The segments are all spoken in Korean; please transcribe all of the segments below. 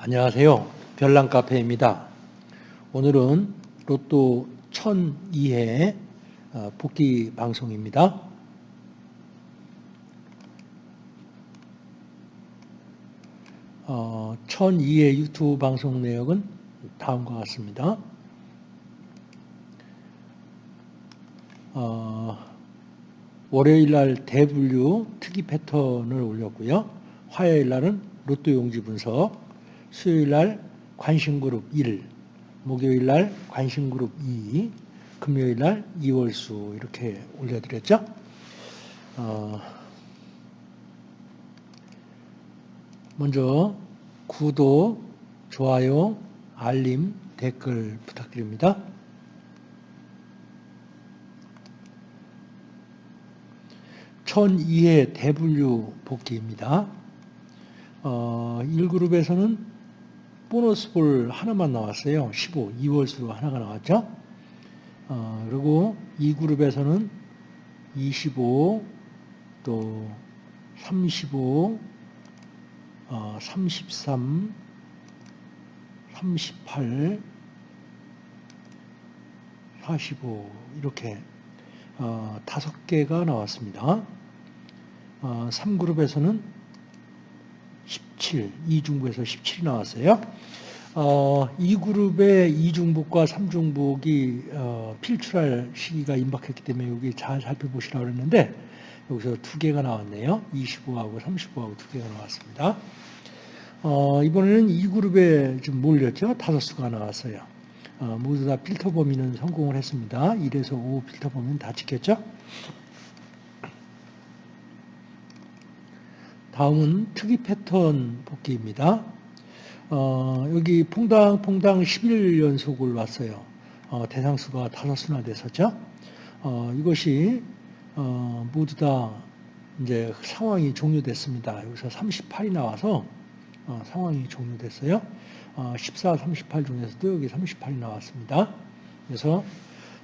안녕하세요. 별난 카페입니다. 오늘은 로또 1002회 어, 복귀 방송입니다. 어, 1002회 유튜브 방송 내역은 다음과 같습니다. 어, 월요일 날 대분류 특이 패턴을 올렸고요. 화요일 날은 로또 용지 분석, 수요일 날 관심그룹 1, 목요일 날 관심그룹 2, 금요일 날 2월수 이렇게 올려드렸죠. 어, 먼저 구독, 좋아요, 알림, 댓글 부탁드립니다. 천이의 대분류 복귀입니다. 어, 1그룹에서는 보너스 볼 하나만 나왔어요. 15, 2월수로 하나가 나왔죠. 어, 그리고 2그룹에서는 25, 또 35, 어, 33, 38, 45 이렇게 어, 다섯 개가 나왔습니다. 어, 3그룹에서는 17, 2중부에서 17이 나왔어요. 어, 2그룹의 2중북과 3중북이 어, 필출할 시기가 임박했기 때문에 여기 잘 살펴보시라고 그랬는데 여기서 두 개가 나왔네요. 25하고 35하고 두 개가 나왔습니다. 어, 이번에는 2그룹에 좀 몰렸죠. 다섯 수가 나왔어요. 어, 모두 다 필터 범위는 성공을 했습니다. 1에서 5 필터 범위는 다 지켰죠. 다음은 특이 패턴 복귀입니다. 어, 여기 퐁당 퐁당 11연속을 왔어요. 어, 대상수가 다섯 수나 됐었죠. 어, 이것이 어, 모두 다 이제 상황이 종료됐습니다. 여기서 38이 나와서 어, 상황이 종료됐어요. 14, 어, 38 중에서도 여기 38이 나왔습니다. 그래서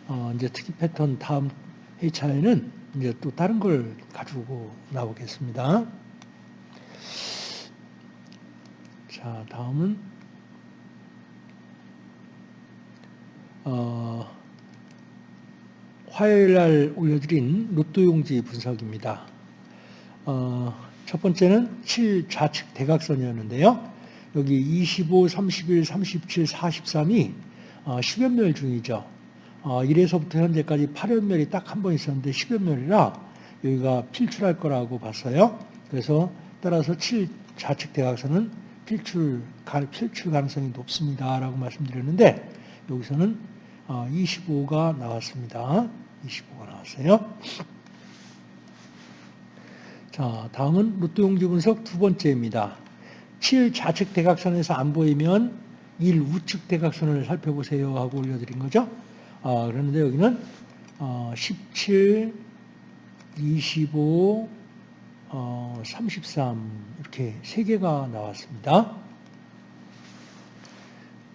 어, 이제 특이 패턴 다음 회차에는 이제 또 다른 걸 가지고 나오겠습니다. 자, 다음은 어, 화요일 날 올려드린 로또 용지 분석입니다. 어, 첫 번째는 7 좌측 대각선이었는데요. 여기 25, 31, 37, 43이 어, 10연멸 중이죠. 어, 1에서부터 현재까지 8연멸이 딱 한 번 있었는데 10연멸이라 여기가 필출할 거라고 봤어요. 그래서 따라서 7 좌측 대각선은 필출, 필출 가능성이 높습니다 라고 말씀드렸는데 여기서는 25가 어, 나왔습니다. 25가 나왔어요. 자, 다음은 로또 용지 분석 두 번째입니다. 7 좌측 대각선에서 안 보이면 1 우측 대각선을 살펴보세요 하고 올려드린 거죠. 아, 그런데 여기는 어, 17, 25, 어, 33 이렇게 세 개가 나왔습니다.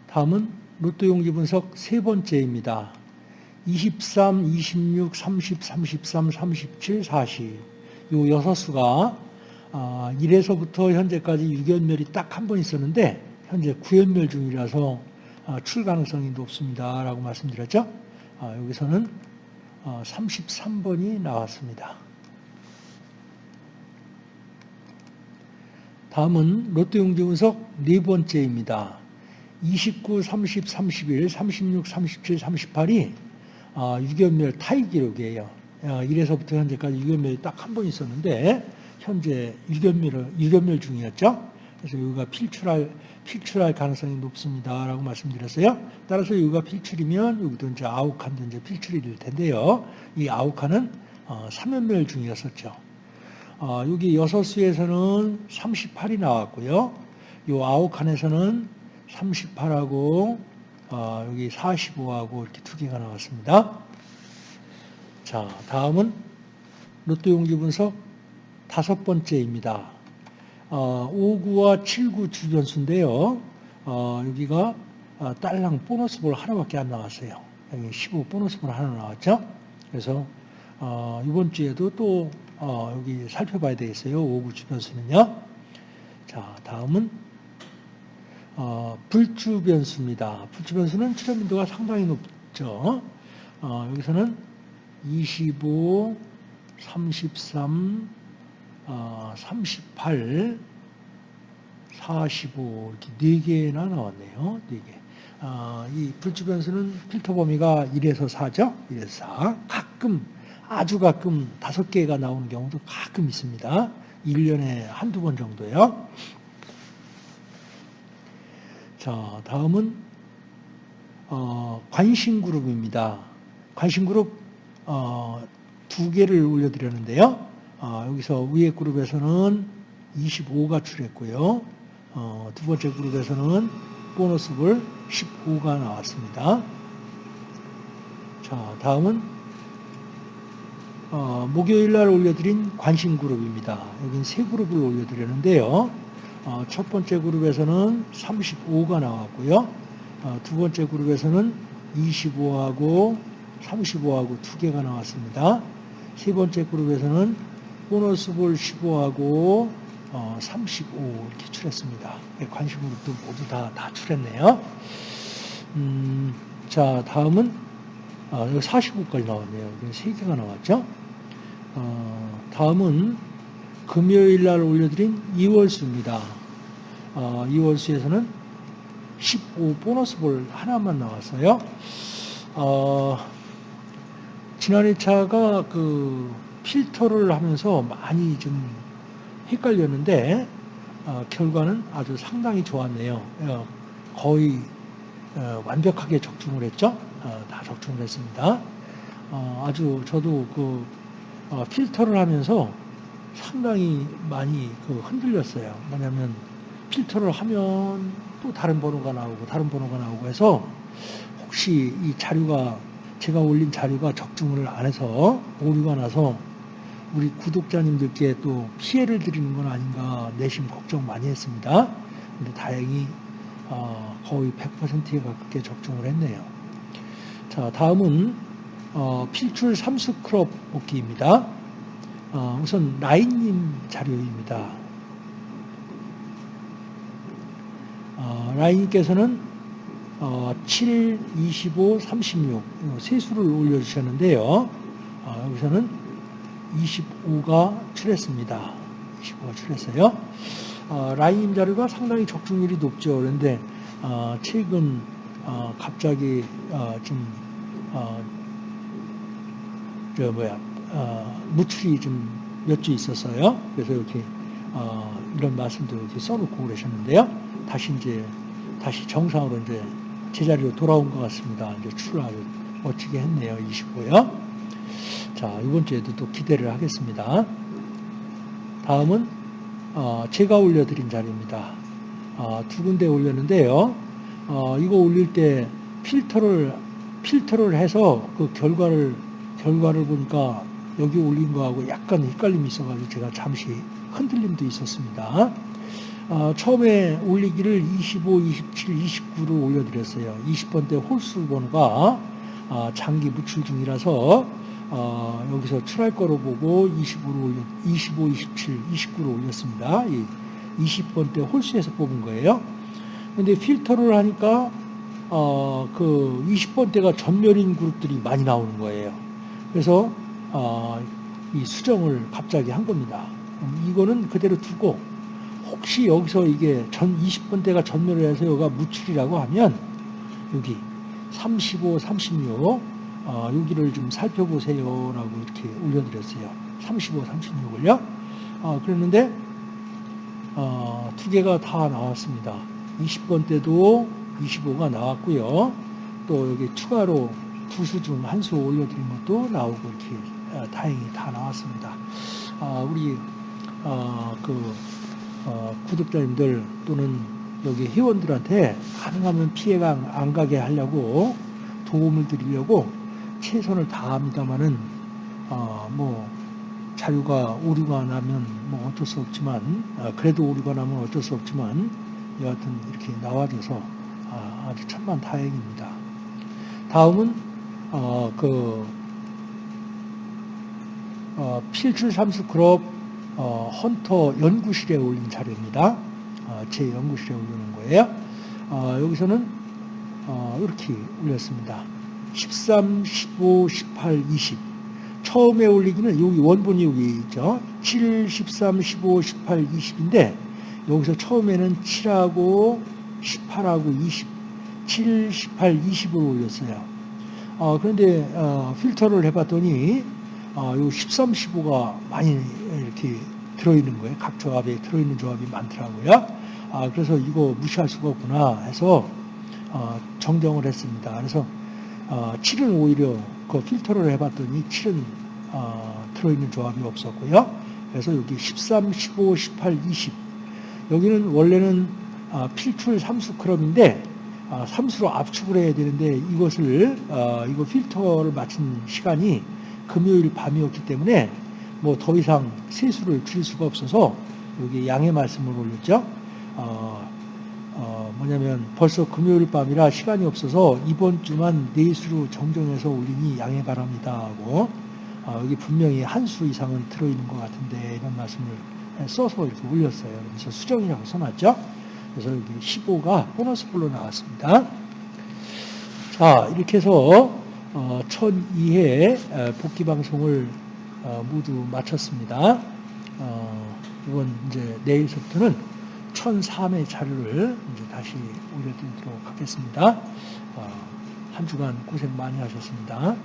다음은 로또 용지 분석 세 번째입니다. 23, 26, 30, 33, 37, 40. 요 여섯 수가 1에서부터 아, 현재까지 6연멸이 딱 한 번 있었는데 현재 9연멸 중이라서 아, 출 가능성이 높습니다. 라고 말씀드렸죠. 아, 여기서는 33번이 어, 나왔습니다. 다음은 롯데 용지 분석 네 번째입니다. 29, 30, 31, 36, 37, 38이 6연멸 타이 기록이에요. 1에서부터 현재까지 6연멸이 딱 한 번 있었는데 현재 6연멸, 6연멸 중이었죠. 그래서 여기가 필출할, 필출할 가능성이 높습니다. 라고 말씀드렸어요. 따라서 여기가 필출이면 여기도 이제 아욱칸도 이제 필출이 될 텐데요. 이 아욱칸은 3연멸 어, 중이었었죠. 어, 여기 6수에서는 38이 나왔고요. 이 아욱칸에서는 38하고 어, 여기 45하고 이렇게 두 개가 나왔습니다. 자, 다음은 로또 용지 분석 다섯 번째입니다. 어, 5구와 7구 주변수인데요. 어, 여기가 어, 딸랑 보너스 볼 하나밖에 안 나왔어요. 여기 15 보너스 볼 하나 나왔죠. 그래서 어, 이번 주에도 또 어, 여기 살펴봐야 되겠어요. 5구 주변수는요. 자, 다음은 어, 불주 변수입니다. 불주 변수는 출현 빈도가 상당히 높죠. 어, 여기서는 25, 33, 어, 38, 45 이렇게 네 개나 나왔네요. 네 개. 어, 이 불주 변수는 필터 범위가 1에서 4죠. 1에서 4. 가끔 아주 가끔 다섯 개가 나오는 경우도 가끔 있습니다. 1년에 한두 번 정도요. 자, 다음은 어, 관심 그룹입니다. 관심 그룹 어, 두 개를 올려드렸는데요. 어, 여기서 위에 그룹에서는 25가 출했고요. 어, 두 번째 그룹에서는 보너스볼 15가 나왔습니다. 자, 다음은 어, 목요일 날 올려드린 관심 그룹입니다. 여긴 세 그룹을 올려드렸는데요. 어, 첫 번째 그룹에서는 35가 나왔고요. 어, 두 번째 그룹에서는 25하고 35하고 두 개가 나왔습니다. 세 번째 그룹에서는 보너스 볼 15하고 어, 35 이렇게 출했습니다. 네, 관심 그룹도 모두 다, 다 출했네요. 음, 자, 다음은 아, 여기 45까지 나왔네요. 여기 세 개가 나왔죠. 어, 다음은 금요일 날 올려드린 2월수입니다. 어, 2월수에서는 15 보너스 볼 하나만 나왔어요. 어, 지난 2차가 그 필터를 하면서 많이 좀 헷갈렸는데 어, 결과는 아주 상당히 좋았네요. 어, 거의 어, 완벽하게 적중을 했죠. 어, 다 적중을 했습니다. 어, 아주 저도 그 어, 필터를 하면서 상당히 많이 그 흔들렸어요. 뭐냐면 필터를 하면 또 다른 번호가 나오고 다른 번호가 나오고 해서 혹시 이 자료가 제가 올린 자료가 적중을 안 해서 오류가 나서 우리 구독자님들께 또 피해를 드리는 건 아닌가 내심 걱정 많이 했습니다. 근데 다행히 어, 거의 100%에 가깝게 적중을 했네요. 자, 다음은 어, 필출 삼수 크롭 복기입니다. 어, 우선 라인님 자료입니다. 어, 라인님께서는 어, 7, 25, 36 세수를 올려주셨는데요. 어, 여기서는 25가 출했습니다. 25가 출했어요. 어, 라인 자료가 상당히 적중률이 높죠. 그런데 어, 최근 어, 갑자기 어, 좀 어, 저 뭐야 어, 무출이 좀 몇 주 있었어요. 그래서 이렇게 어, 이런 말씀도 이렇게 써놓고 그러셨는데요. 다시 이제 다시 정상으로 이제 제자리로 돌아온 것 같습니다. 이제 아주 멋지게 했네요. 25요. 자, 이번 주에도 또 기대를 하겠습니다. 다음은 어, 제가 올려드린 자리입니다. 어, 두 군데 올렸는데요. 어, 이거 올릴 때 필터를 필터를 해서 그 결과를 결과를 보니까 여기 올린 거하고 약간 헷갈림이 있어가지고 제가 잠시 흔들림도 있었습니다. 어, 처음에 올리기를 25, 27, 29로 올려드렸어요. 20번대 홀수 번호가 어, 장기 무출 중이라서 어, 여기서 출할 거로 보고 25로 올려, 25, 27, 29로 올렸습니다. 20번대 홀수에서 뽑은 거예요. 근데 필터를 하니까 어, 그 20번대가 전멸인 그룹들이 많이 나오는 거예요. 그래서 어, 이 수정을 갑자기 한 겁니다. 이거는 그대로 두고 혹시 여기서 이게 전 20번대가 전멸을 해서 여기가 무출이라고 하면 여기 35, 36 어, 여기를 좀 살펴보세요 라고 이렇게 올려드렸어요. 35, 36을요. 어, 그랬는데 어, 두 개가 다 나왔습니다. 20번 때도 25가 나왔고요. 또 여기 추가로 두 수 중 한 수 올려드린 것도 나오고 이렇게 어, 다행히 다 나왔습니다. 아, 우리 어, 그 어, 구독자님들 또는 여기 회원들한테 가능하면 피해가 안 가게 하려고 도움을 드리려고 최선을 다합니다만은 어, 뭐 자료가 오류가 나면 뭐 어쩔 수 없지만 아, 그래도 오류가 나면 어쩔 수 없지만 여하튼 이렇게 나와줘서 아, 주 천만 다행입니다. 다음은 어, 그 어, 필출 삼수 그룹 어, 헌터 연구실에 올린 자료입니다. 어, 제 연구실에 올리는 거예요. 어, 여기서는 어, 이렇게 올렸습니다. 13, 15, 18, 20. 처음에 올리기는 여기 원본이 여기 있죠. 7, 13, 15, 18, 20인데 여기서 처음에는 7하고 18하고 20, 7, 18, 20으로 올렸어요. 어, 그런데 어, 필터를 해봤더니 어, 요 13, 15가 많이 이렇게 들어있는 거예요. 각 조합에 들어있는 조합이 많더라고요. 아, 그래서 이거 무시할 수가 없구나 해서 어, 정정을 했습니다. 그래서 어, 7은 오히려 그 필터를 해봤더니 7은 어, 들어있는 조합이 없었고요. 그래서 여기 13, 15, 18, 20 여기는 원래는 어, 필출 삼수 크럼인데 어, 삼수로 압축을 해야 되는데 이것을 어, 이거 필터를 맞춘 시간이 금요일 밤이었기 때문에 뭐 더 이상 세수를 줄일 수가 없어서 여기 양해 말씀을 올렸죠. 어, 어, 뭐냐면 벌써 금요일 밤이라 시간이 없어서 이번 주만 네 수로 정정해서 올리니 양해 바랍니다 하고 어, 여기 분명히 한 수 이상은 들어있는 것 같은데 이런 말씀을 써서 이렇게 올렸어요. 그래서 수정이라고 써놨죠. 그래서 여기 15가 보너스 볼로 나왔습니다. 자 이렇게 해서 어, 1002회 복귀 방송을 어, 모두 마쳤습니다. 어, 이번 이제 내일서부터는 1003회 자료를 이제 다시 올려드리도록 하겠습니다. 어, 한 주간 고생 많이 하셨습니다.